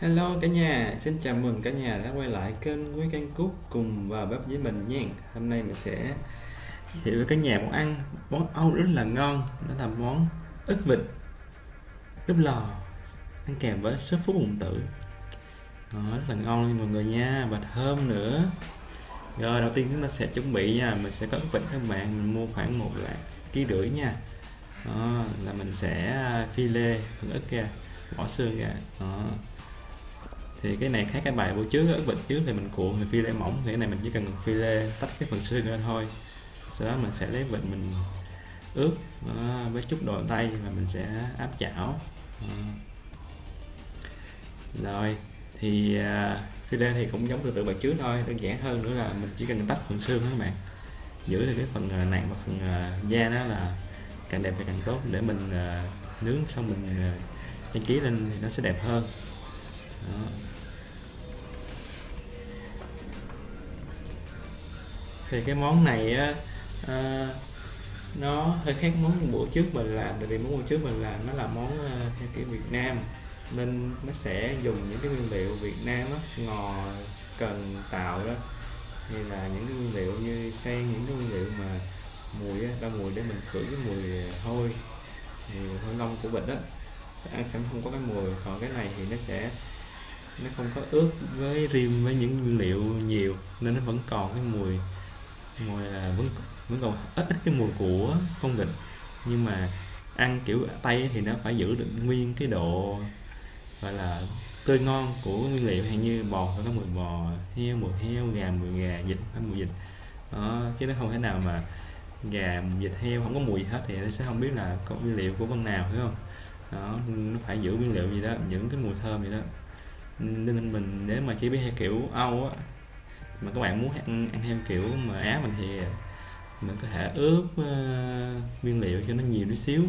Hello cả nhà, xin chào mừng cả nhà đã quay lại kênh Quý Căn Cúc cùng vào bếp với mình nha. Hôm nay mình sẽ giới thiệu với cả nhà món ăn món Âu rất là ngon Đó là món ức vịt đúc lò ăn kèm với sốt phú bụng tử. Đó, rất là ngon nha mọi người nha và thơm nữa. Rồi đầu tiên chúng ta sẽ chuẩn bị nha Mình sẽ có ức vịt các bạn, mình mua khoảng một lạng ký rưỡi nha. Đó, là mình sẽ à, phi lê phần ức ra bỏ xương ra. Đó thì cái này khác cái bài bữa trước ớt vịt trước thì mình cuộn thì phi lê mỏng thì cái này mình chỉ cần phi lê tách cái phần xương ra thôi sau đó mình sẽ lấy vịt mình ướp đó, với chút đồ tay và mình sẽ áp chảo đó. rồi thì uh, phi lê thì cũng giống từ từ bài trước thôi đơn giản hơn nữa là mình chỉ cần tách phần xương các bạn giữ được cái phần uh, nặng và phần uh, da đó là càng đẹp thì càng tốt để mình uh, nướng xong mình uh, trang trí lên thì nó sẽ đẹp hơn đó. Thì cái món này á à, nó hơi khác món bữa trước mình làm. Tại vì món bữa trước mình làm nó là món ờ, theo kiểu Việt Nam. Nên nó sẽ dùng những cái nguyên liệu Việt Nam á ngò cần tạo đó. Như là những cái nguyên liệu như xay những cái nguyên liệu mà mùi á, mùi để mình khử cái mùi hôi thì hôi lông của vịt đó ăn sẽ không có cái mùi. Còn cái này thì nó sẽ nó không có ướt với rim với những nguyên liệu nhiều nên nó vẫn còn cái mùi mùi là vẫn vẫn còn ít ít cái mùi của con vịt. Nhưng mà ăn kiểu tây thì nó phải giữ được nguyên cái độ, gọi là, tươi ngon của nguyên liệu. Hay như bò phải có mùi bò, heo mùi heo, gà mùi gà, vịt phải mùi vịt. Đó, chứ nó không thể nào mà gà, vịt, heo không có mùi hết thì nó sẽ không biết là có nguyên liệu của con nào phải không? Đó, nó phải giữ nguyên liệu gì đó những cái mùi thơm gì đó. Nên mình nếu mà chế biến theo kiểu Âu á mà các bạn muốn ăn, ăn theo kiểu mà Á mình thì mình có thể ướp uh, nguyên liệu cho nó nhiều tí xíu.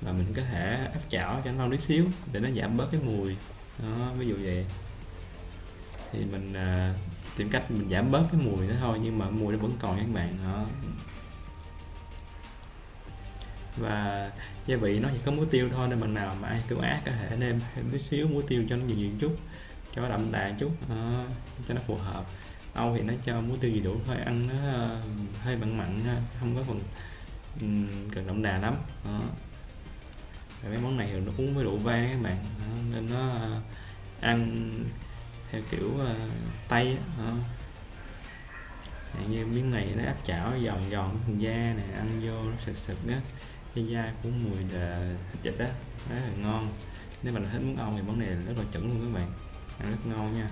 Và mình có thể áp chảo cho nó lâu tí xíu để nó giảm bớt cái mùi. Đó, ví dụ vậy. Thì mình uh, tìm cách mình giảm bớt cái mùi đó thôi nhưng mà mùi nó vẫn còn các bạn. Đó. Và gia vị nó chỉ có muối tiêu thôi nên bằng nào mà ai kiểu ác có thể nêm thêm tí xíu muối tiêu cho nó nhiều nhiều chút cho nó đậm đà chút đó, cho nó phù hợp. Âu thì nó cho muối tiêu gì đủ thôi ăn nó ờ, hơi mặn mặn không có phần cần đậm đà lắm đó. Và mấy món này thì nó uống với rượu vang các bạn đó, nên nó ờ, ăn theo kiểu uh, tây đó. như miếng này nó áp chảo giòn giòn phần da này ăn vô nó sực sực á cái da của mùi thịt vịt đó rất là ngon nếu mà thích món Âu thì món này rất là chuẩn luôn các bạn ăn rất ngon nha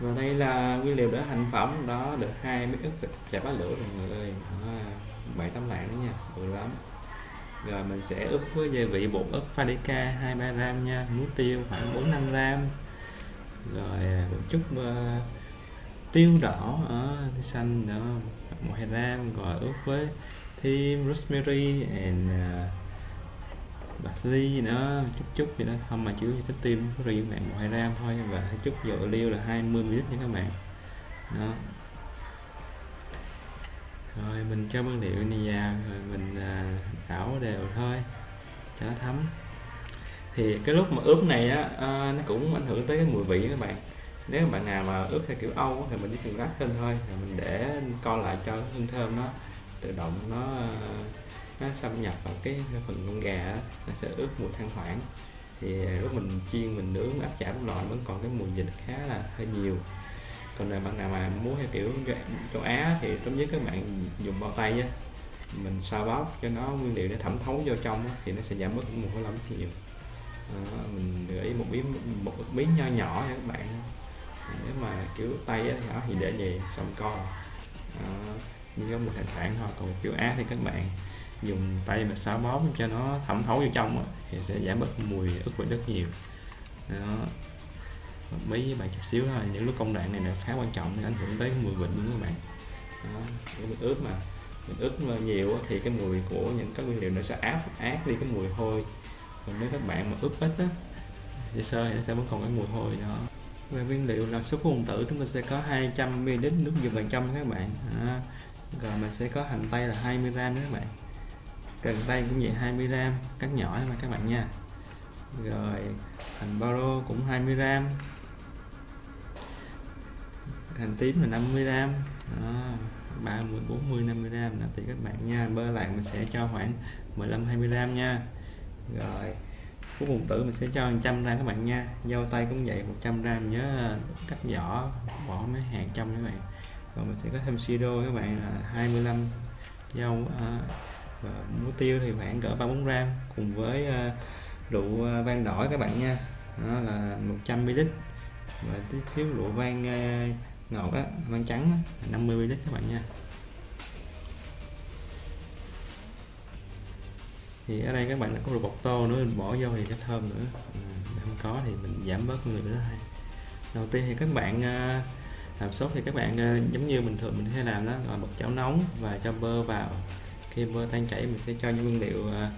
và đây là nguyên liệu để thành phẩm đó được hai miếng ức thịt chả bá lửa rồi người ơi. Bảy tấm lạng đó nha bự lắm. Rồi mình sẽ ướp với gia vị bột ớt Fadica 23 ba gram nha muối tiêu khoảng 4 5 gram. Rồi à, một chút uh, tiêu đỏ ờ, ở uh, xanh nữa một hai gram. Rồi ướp với thêm rosemary and uh, bạc ly nữa chút chút gì đó. Không mà chứa cái tim có riêng bạn một hai gram thôi. Và chút dầu liêu là 20 ml nha các bạn. Đó. Rồi mình cho nguyên liệu này vào rồi mình à, đảo đều thôi cho nó thấm. Thì cái lúc mà ướp này á à, nó cũng ảnh hưởng tới cái mùi vị các bạn. Nếu bạn nào mà ướp theo kiểu Âu thì mình chỉ cần rắc lên thôi rồi mình để co lại cho hương thơm nó tự động nó nó xâm nhập vào cái phần con gà nó sẽ ướp mùi than hoảng. Thì à, lúc mình chiên mình nướng áp chảo trong lò vẫn còn cái mùi dịch khá là hơi nhiều. Còn là bạn nào mà muốn theo kiểu châu Á thì tốt nhất các bạn dùng bao tay á mình xoa bóp cho nó nguyên liệu để thẩm thấu vô trong á, thì nó sẽ giảm bớt mùi hôi lắm nhiều. À, mình để ý một miếng một miếng nho nhỏ nha các bạn. Nếu mà kiểu tay á, nhỏ thì để về xong co. À, như có một thành thoảng thôi còn kiểu Á thì các bạn dùng tay mà xáo bóp cho nó thẩm thấu vô trong đó, thì sẽ giảm bớt mùi ức vị rất nhiều. Đó. Mấy bạn chút xíu thôi những lúc công đoạn này là khá quan trọng để ảnh hưởng tới mùi vị của các bạn? Đó, mình ướp mà mình ướp nhiều thì cái mùi của những các nguyên liệu nó sẽ áp át đi cái mùi hôi. Còn nếu các bạn mà ướp ít á sơ sơ thì nó sẽ vẫn còn cái mùi hôi đó. Về nguyên liệu làm súp hùng tử chúng ta sẽ có 200 ml nước dùng bằng trăm các bạn. À, rồi mình sẽ có hành tây là 20 gram các bạn cần tay cũng vậy 20 gram cắt nhỏ mà các bạn nha. Rồi hành bao cũng 20 gram. Hành tím là 50 gram. Đó, 30 40 50 gram là tùy các bạn nha. Bơ lạc mình sẽ cho khoảng 15 20 gram nha. Rồi củ bùng tử mình sẽ cho 100 gram các bạn nha. Dâu tay cũng vậy 100 gram nhớ cắt vỏ bỏ mấy hạt trong các bạn. Rồi mình sẽ có thêm siro các bạn là 25 dâu uh, Ờ, và muối tiêu thì khoảng cỡ 3 4 gram cùng với ờ, rượu ờ, vang đỏ các bạn nha. Đó là 100 ml và tí xíu rượu vang ngọt á vang trắng á, 50 ml các bạn nha. Thì ở đây các bạn có rượu bột tô nữa mình bỏ vô thì cái thơm nữa. À, không có thì mình giảm bớt người nữa thôi. Đầu tiên thì các bạn làm sốt thì các bạn giống như bình thường mình hay làm đó rồi bật chảo nóng và cho bơ vào khi bơ tan chảy mình sẽ cho những nguyên liệu uh,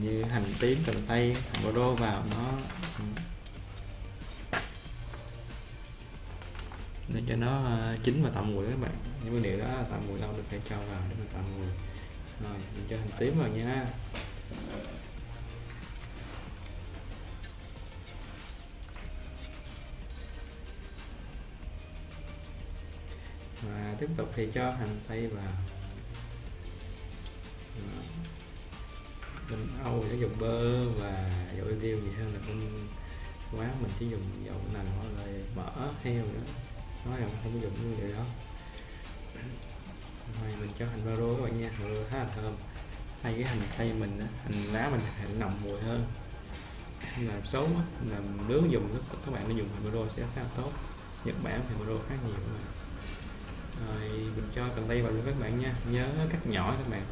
như hành tím cần tây hành bồ đô vào nó. Để cho nó à, chín và tạo mùi các bạn. Những nguyên liệu đó tạo mùi lâu được phải cho vào để mình tạo mùi. Rồi mình cho hành tím vào nha. Và tiếp tục thì cho hành tây vào. Ừ. bên Âu sẽ dùng bơ và dầu ô liu gì hơn là bên quán mình chỉ dùng dầu nành hoặc là mỡ heo nữa nói rằng không dùng những điều đó. Rồi mình cho hành baro các bạn nha. Rồi khá là thơm. Thay cái hành tây mình hành lá mình hành nồng mùi hơn. Làm xấu làm nướng dùng các bạn nên dùng hành baro sẽ khá là tốt. Nhật Bản thì baro khá nhiều mà. Rồi, mình cho cần tây vào luôn các bạn nha. Nhớ cắt nhỏ các bạn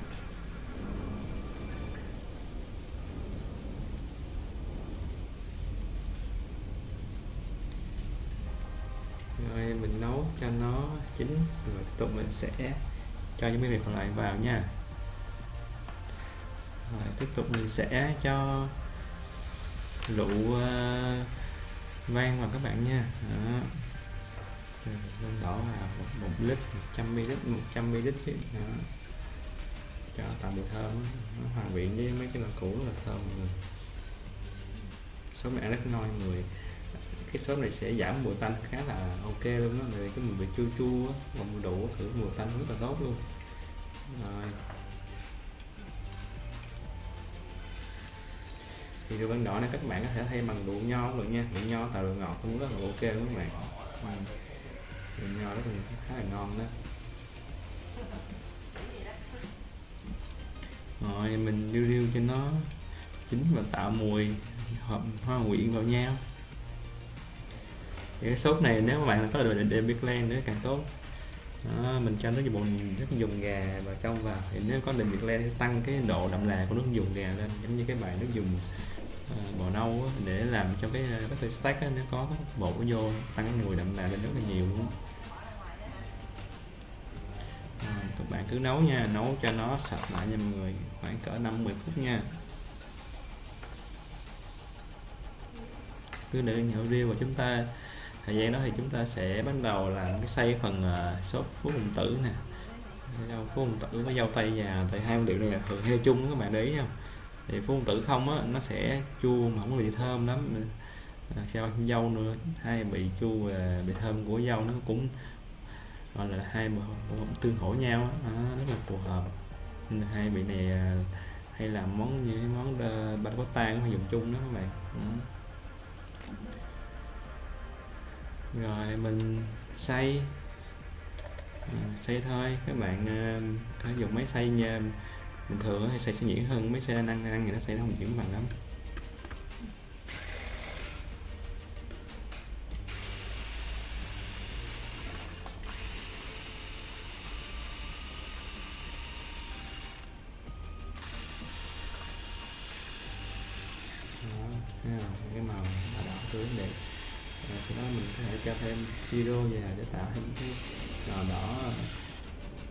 rồi mình nấu cho nó chín rồi tiếp tục mình sẽ cho những miếng còn lại vào nha. Rồi tiếp tục mình sẽ cho rượu uh, ờ, vang vào các bạn nha. Đó. Lên đổ vào một, một lít 100 ml 100 ml chứ. Đó. cho tạo mùi thơm nó hòa quyện với mấy cái loại cũ là thơm. Người số mẹ rất ngon người cái sốt này sẽ giảm mùi tanh khá là ok luôn đó này cái mùi vị chua chua và mùi đủ thử mùi tanh rất là tốt luôn. Rồi. Thì rượu vang đỏ này các bạn có thể thay bằng rượu nho luôn nha. Rượu nho tạo rượu ngọt cũng rất là ok luôn các bạn. Rượu nho rất là khá là ngon đó. Rồi, mình điêu điêu cho nó chín và tạo mùi hợp hoa quyện vào nhau thì cái sốt này nếu mà bạn có được để biết lan nữa càng tốt. Đó, mình cho nước dùng nước dùng gà vào trong vào. Thì nếu có định biệt len sẽ tăng cái độ đậm đà của nước dùng gà lên giống như cái bài nước dùng uh, bò nâu á, để làm cho cái ờ, bát uh, stack á, nó có bột vô tăng cái mùi đậm đà lên rất là nhiều luôn. À, các bạn cứ nấu nha nấu cho nó sạch lại nha mọi người khoảng cỡ 50 phút nha. Cứ để nhậu riêu và chúng ta thời gian đó thì chúng ta sẽ bắt đầu làm cái xây phần à, uh, sốt phú hùng tử nè. Rau phú hùng tử với dâu tây già tại hai nguyên liệu này là thường hay chung các bạn để ý không? Thì phú hùng tử không á nó sẽ chua mà không có bị thơm lắm. À, Theo dâu nữa hai bị chua và bị thơm của dâu nó cũng gọi là hai bộ tương hỗ nhau đó, rất là phù hợp. Nên là hai vị này à, hay làm món như món bánh bát tan hay dùng chung đó các bạn. Rồi mình xay à, ờ, xay thôi. Các bạn à, có dùng máy xay nha ờ, bình thường hay xay sẽ nhuyễn hơn máy xay đa năng thì nó xay nó không nhuyễn bằng lắm. Siro vào để tạo thêm cái đỏ đỏ,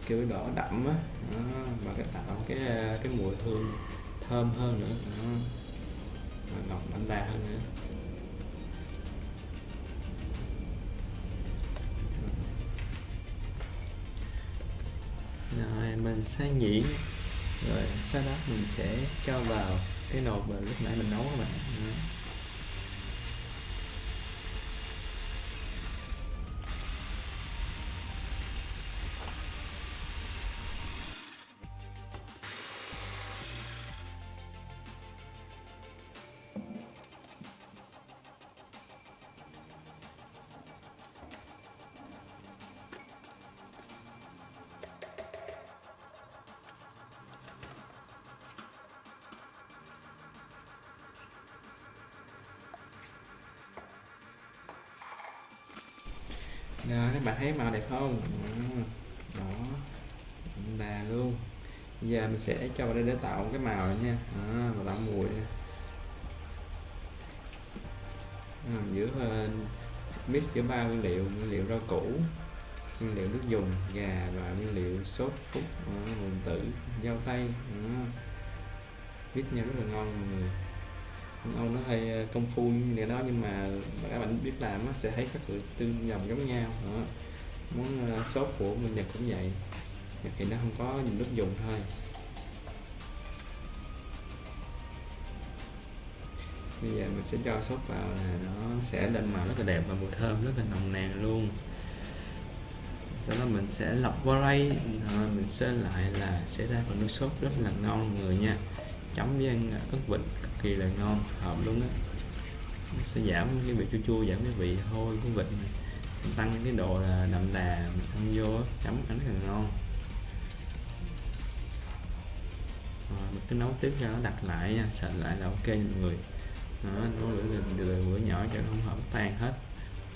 kiểu đỏ đậm á. Và cái tạo cái cái mùi hương thơm hơn nữa. Đó. ngọt đậm đà hơn nữa. Rồi, mình xay nhuyễn rồi, sau đó mình sẽ cho vào cái nồi mà lúc nãy mình nấu các bạn. Đó. Các bạn thấy màu đẹp không? Ừ, đó. Đà luôn. Giờ mình sẽ cho vào đây để tạo cái màu này nha. Đó, và tạo mùi. À, giữa uh, mix giữa ba nguyên liệu, nguyên liệu rau củ, nguyên liệu nước dùng, gà và nguyên liệu sốt phúc, ờ, uh, tử, dâu tây. Đó. Mix nhau rất là ngon mọi người ông nó hơi ờ, công phu như đó, nhưng mà các bạn biết làm nó sẽ thấy có sự tương đồng giống nhau. Đó. món ờ, sốt của mình nhật cũng vậy, nhật thì nó không có nhiều nước dùng thôi. Bây giờ mình sẽ cho sốt vào là nó sẽ lên màu rất là đẹp và mùi thơm rất là nồng nàn luôn. Sau đó mình sẽ lọc qua đây rồi mình sẽ lại là sẽ ra phần nước sốt rất là ngon người nha chấm với ăn à, ớt vịt cực kỳ là ngon hợp luôn á. Nó sẽ giảm cái vị chua chua giảm cái vị hôi của vịt này. tăng cái độ là đậm đà mình ăn vô chấm ăn rất là ngon. Rồi mình cứ nấu tiếp cho nó đặt lại nha sạch lại là ok mọi người. Nó nấu lửa từ, từ, từ bữa nhỏ cho không hợp tan hết.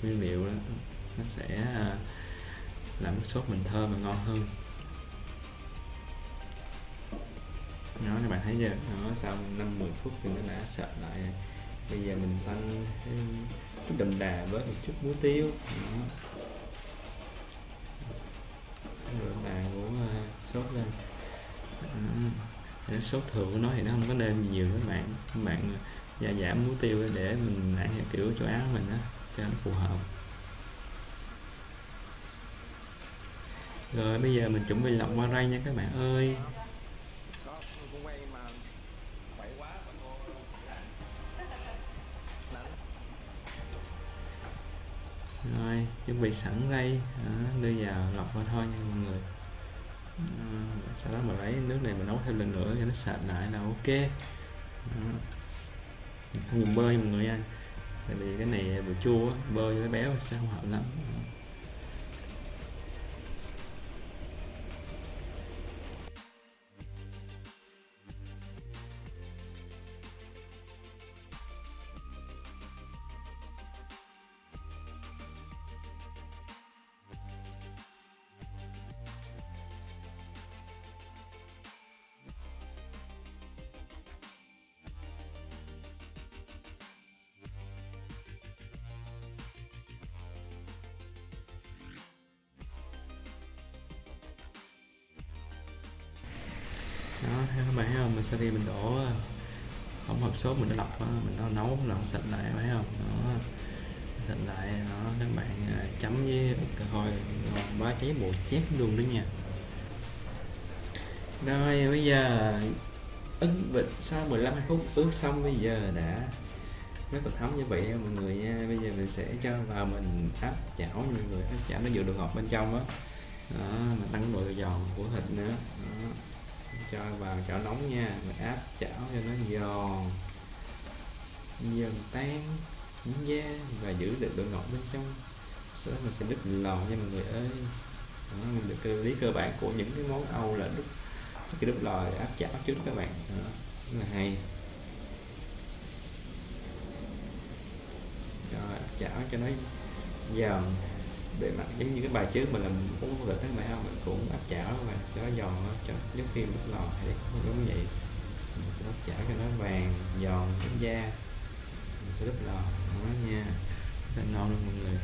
Nguyên liệu đó, nó sẽ à, làm cái sốt mình thơm và ngon hơn. Nó các bạn thấy chưa? Nó sau 5 10 phút thì nó đã sệt lại bây giờ mình tăng chút đậm đà với một chút muối tiêu. Đó. đậm đà của uh, sốt lên. Đó. sốt thường của nó thì nó không có nên nhiều các bạn. Các bạn à, gia giảm muối tiêu để mình lại theo kiểu chỗ áo mình đó cho nó phù hợp. Rồi bây giờ mình chuẩn bị lọc qua ray nha các bạn ơi. Rồi chuẩn bị sẵn đây. À, đưa vào lọc vào thôi nha mọi người. À, sau đó mà lấy nước này mà nấu thêm lần nữa cho nó sạch lại là ok. À, không dùng bơ mọi người nha. Tại vì cái này vừa chua bơ với béo sẽ không hợp lắm. Đó các bạn thấy không? Mình sau khi mình đổ hỗn hợp sốt mình đã lọc mình nó nấu làm sạch lại phải không? Đó. Sạch lại đó. Các bạn à, chấm với cà hồi ngon ba cháy bột chép luôn đó nha. Rồi bây giờ ức vịt sau 15 phút ướp xong bây giờ đã rất là thấm như vậy mọi người nha. Bây giờ mình sẽ cho vào mình áp chảo mọi người áp chảo nó vừa được ngọt bên trong á. Đó. đó, mình tăng độ giòn của thịt nữa. Đó cho vào chảo nóng nha. Mình áp chảo cho nó giòn. Dần tan những da và giữ được độ ngọt bên trong. Sau đó mình sẽ đứt lò nha mọi người ơi. Đó, mình được cái lý cơ bản của những cái món Âu là đứt cái đứt lò áp chảo trước các bạn. Đó, rất là hay. Rồi chảo cho nó giòn bề mặt giống như cái bài trước mình làm cũng có thịt các bạn không mình cũng áp chảo mà cho nó giòn cho giống khi đứt lò thì cũng giống vậy. Mình áp chảo cho nó vàng, giòn cái da. Mình sẽ đứt lò, nó nha rất ngon luôn mọi người.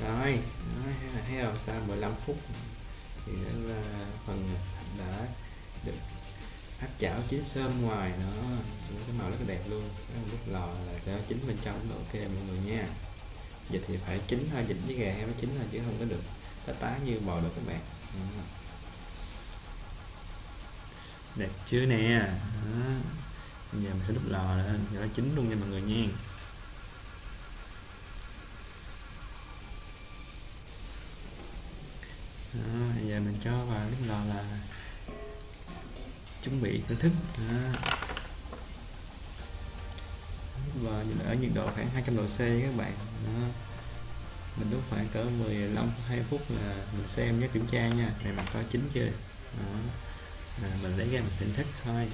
Rồi đó, thấy không? Sau 15 phút thì đó là ờ, phần ờ, đã được áp chảo chín sơm ngoài nó cái màu rất là đẹp luôn. Cái lúc lò là sẽ chín bên trong. Cũng ok mọi người nha. Dịch thì phải chín thôi dịch với gà heo chín thôi chứ không có được tá tá như bò được các bạn. Đó. đẹp chưa nè? Đó. bây giờ mình sẽ đúc lò lên cho nó chín luôn nha mọi người nha đó, bây mình cho vào cái lò là chuẩn bị thưởng thức đó. và ở nhiệt độ khoảng 200 độ C các bạn đó. mình đốt khoảng cỡ 15 2 phút là mình xem nhé kiểm tra nha này mặt có chín chưa đó. À, mình lấy ra mình thưởng thức thôi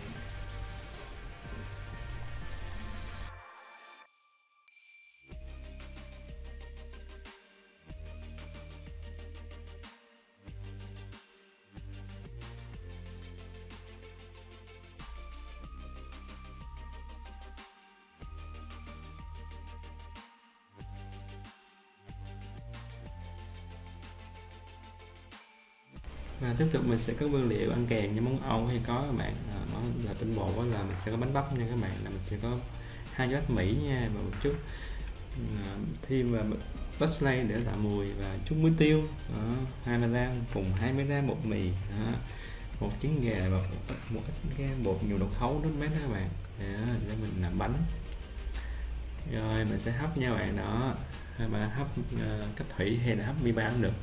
sẽ có nguyên liệu ăn kèm như món Âu hay có các bạn. Ờ, à, nó là tinh bột đó là mình sẽ có bánh bắp nha các bạn là mình sẽ có hai cái bát Mỹ nha và một chút à, thêm vào parsley để tạo mùi và chút muối tiêu. Đó, 20 gram cùng 20 gram bột mì. Đó, một trứng gà và một, một ít cái bột nhiều đậu khấu nước mát các bạn. Đó, để mình làm bánh. Rồi mình sẽ hấp nha bạn. Đó hay mà hấp uh, cách thủy hay là hấp mi ba cũng được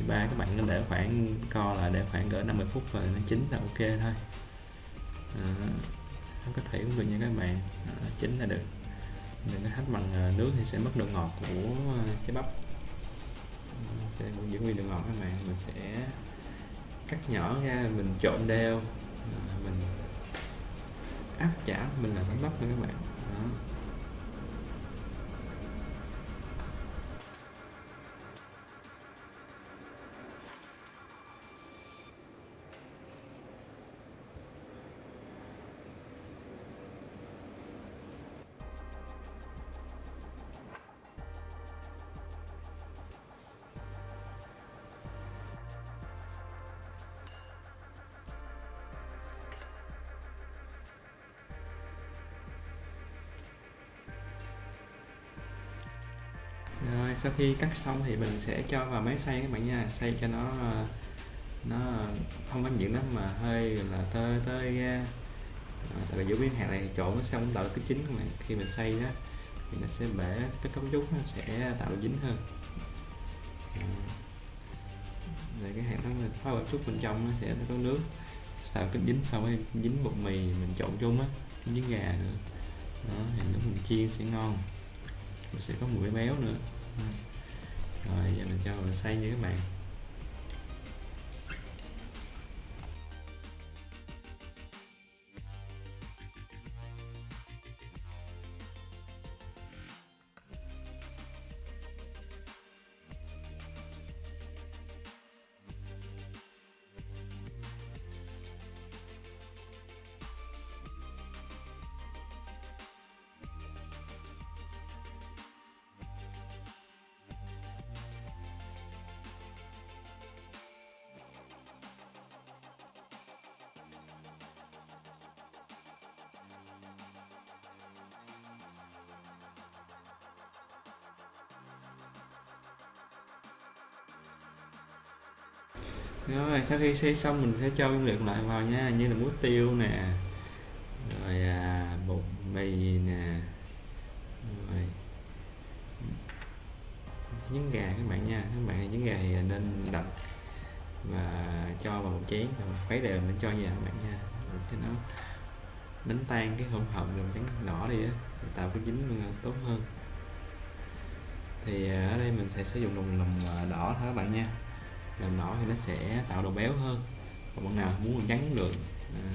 thì ba các bạn nên để khoảng co là để khoảng cỡ 50 phút và nó chín là ok thôi. Không có thể cũng được nha các bạn. À, chín là được. Đừng có hấp bằng ờ, nước thì sẽ mất độ ngọt của ờ, trái bắp. Sẽ giữ nguyên độ ngọt các bạn. Mình sẽ cắt nhỏ ra mình trộn đều. Mình áp chảo mình là bánh bắp nha các bạn. Đó. Sau khi cắt xong thì mình sẽ cho vào máy xay các bạn nha. Xay cho nó ờ, nó không có nhiễm lắm mà hơi là tơi tơi ra. À, tại vì giữa miếng hạt này trộn nó xong tạo cái chín các bạn khi mình xay đó thì nó sẽ bể cái cấu trúc nó sẽ tạo dính hơn. Ờ, rồi cái hạt nó phá một chút bên trong nó sẽ có nước. Tạo cái dính sau rồi dính bột mì mình trộn chung á dính gà nữa. Đó thì lúc mình chiên sẽ ngon. Mình sẽ có mùi béo nữa rồi giờ mình cho mình xây như các bạn rồi sau khi xây xong mình sẽ cho nguyên liệu lại vào nha như là muối tiêu nè rồi à, bột mì nè rồi trứng gà các bạn nha. Các bạn trứng gà thì nên đập và cho vào một chén rồi khuấy đều mình cho vào các bạn nha. Cho nó đánh tan cái hỗn hợp đường trắng đỏ đi á tạo cái dính à, tốt hơn. Thì à, ở đây mình sẽ sử dụng đồng lòng à, đỏ thôi các bạn nha làm đỏ thì nó sẽ tạo độ béo hơn. Còn bạn nào muốn làm trắng cũng được. À,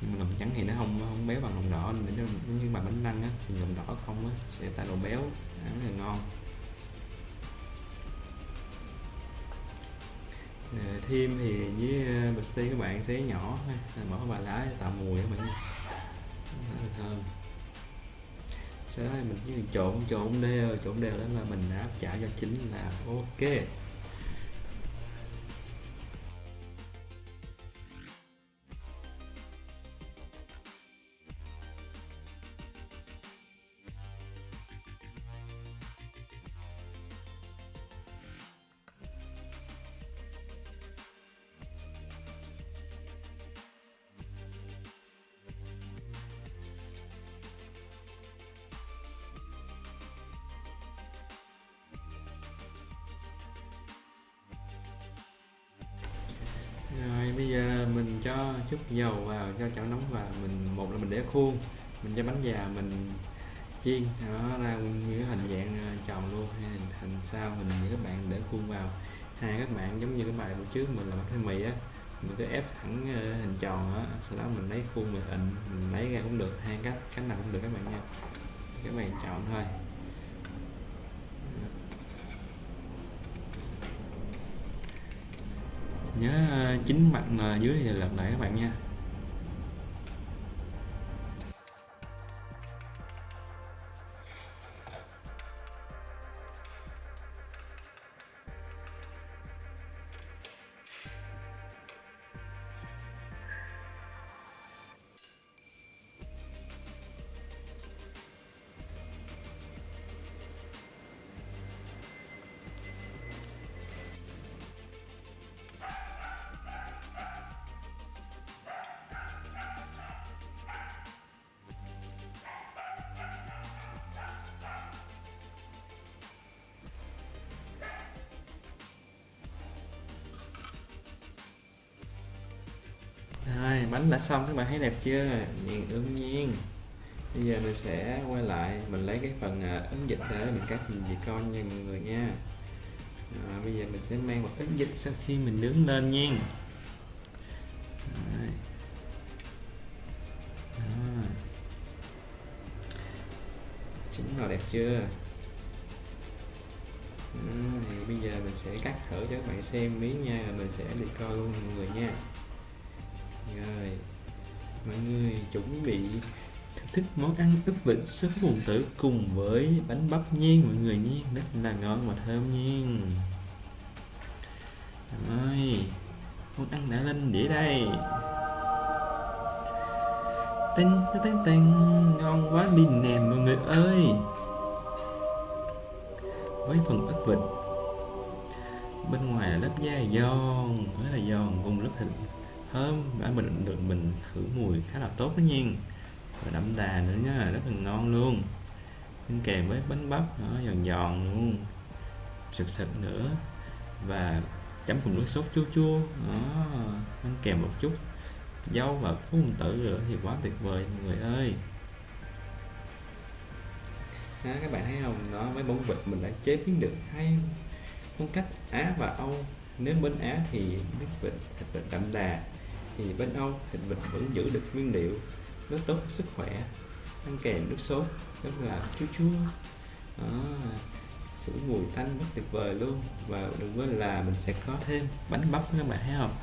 nhưng mà làm trắng thì nó không không béo bằng lòng đỏ nên như mà bánh lăng á thì lòng đỏ không á sẽ tạo độ béo ăn rất là ngon. À, thêm thì với à, ờ, bạch các bạn xé nhỏ à, bỏ vài lá tạo mùi các bạn nhé thơm. Sau đó mình chỉ trộn trộn đều trộn đều đó là mình đã chảo cho chính là ok. Khuôn mình cho bánh già mình chiên nó ra như cái hình dạng ờ, tròn luôn hay hình, hình sao mình như các bạn để khuôn vào. Hai các bạn giống như cái bài buổi trước mình làm bánh mì á mình cứ ép thẳng ờ, hình tròn á sau đó mình lấy khuôn mình ịnh mình lấy ra cũng được hai cách cách nào cũng được các bạn nha. Các bạn chọn thôi. Nhớ chính chín mặt dưới thì lật lại các bạn nha. Bánh đã xong các bạn thấy đẹp chưa? Nhìn ương nhiên. Bây giờ mình sẽ quay lại mình lấy cái phần ứng ấn dịch để mình cắt nhìn gì con nha mọi người nha. À, bây giờ mình sẽ mang một ấn dịch sau khi mình nướng lên nha. Chính nào đẹp chưa? À, thì bây giờ mình sẽ cắt thử cho các bạn xem miếng nha rồi mình sẽ đi coi luôn mọi người nha rồi mọi người chuẩn bị thích món ăn ức vịt súp bùn tử cùng với bánh bắp nhiên mọi người nhé rất là ngon và thơm nhiên. rồi món ăn đã lên đĩa đây. Tinh tinh tinh ngon quá, đi nè mọi người ơi. Với phần ức vịt. Bên ngoài là lớp da giòn, rất là giòn cùng lớp thịt thơm đã mình được mình khử mùi khá là tốt đó nha. Và đậm đà nữa nhá rất là ngon luôn. Ăn kèm với bánh bắp nó giòn giòn luôn. Sực sực nữa. Và chấm cùng nước sốt chua chua đó ăn kèm một chút. Dâu và phú tử nữa thì quá tuyệt vời mọi người ơi. Đó, các bạn thấy không? Đó với bông vịt mình đã chế biến được hai phong cách Á và Âu. Nếu bên Á thì nước vịt thịt vịt đậm đà thì bên Âu thịt vịt vẫn giữ được nguyên liệu rất tốt sức khỏe, ăn kèm nước sốt rất là chua chua. Đó phủ mùi tanh rất tuyệt vời luôn. Và đừng quên là mình sẽ có thêm bánh bắp các bạn thấy không?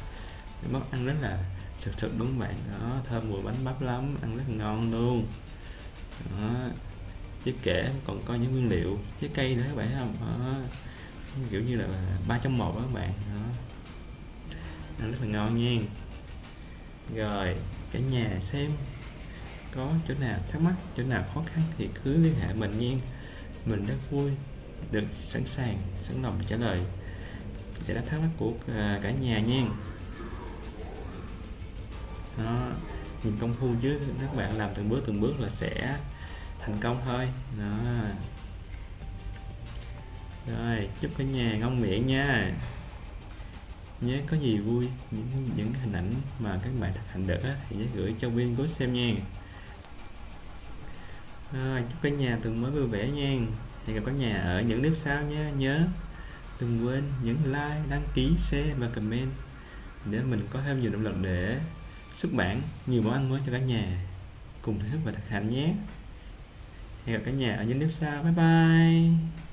Bánh bắp ăn rất là sực sực đúng không bạn. Đó, thơm mùi bánh bắp lắm, ăn rất ngon luôn. Đó chứ kể còn có những nguyên liệu, trái cây nữa, các bạn thấy không? Đó. kiểu như là ba trong một đó các bạn. Đó, ăn rất là ngon nha rồi, cả nhà xem có chỗ nào thắc mắc, chỗ nào khó khăn thì cứ liên hệ mình nha. Mình rất vui được sẵn sàng, sẵn lòng trả lời giải đáp thắc mắc của à, cả nhà nha. Đó, nhìn công phu chứ, các bạn làm từng bước từng bước là sẽ thành công thôi. Đó. Rồi, chúc cả nhà ngon miệng nha nhé có gì vui những những hình ảnh mà các bạn thực hành được á, thì nhớ gửi cho viên cố xem nha. À, chúc cả nhà tuần mới vui vẻ nha. Hẹn gặp cả nhà ở những clip sau nha. Nhớ đừng quên nhấn like đăng ký share và comment để mình có thêm nhiều động lực để xuất bản nhiều món ăn mới cho cả nhà cùng thưởng thức và thực hành nhé. Hẹn gặp cả nhà ở những clip sau. Bye bye.